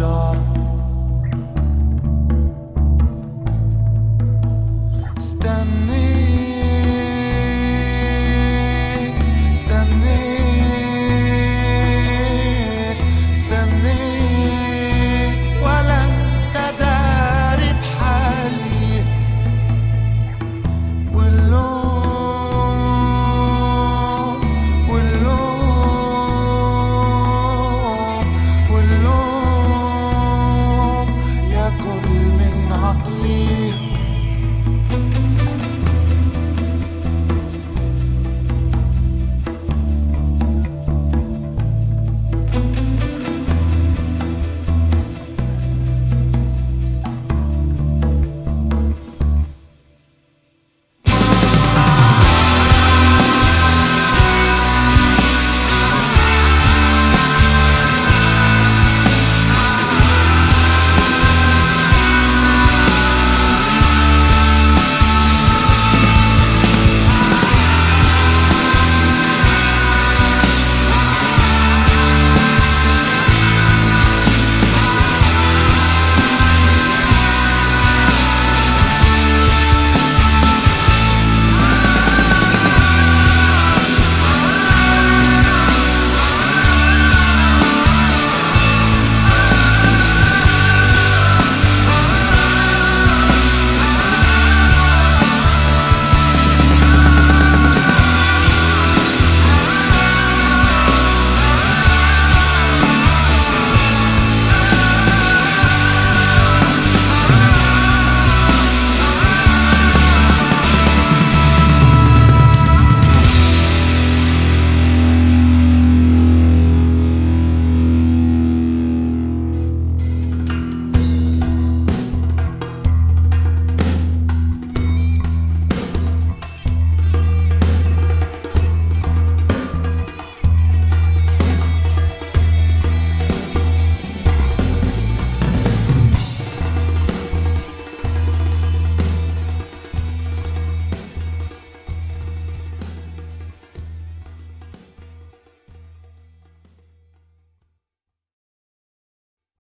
shop I believe.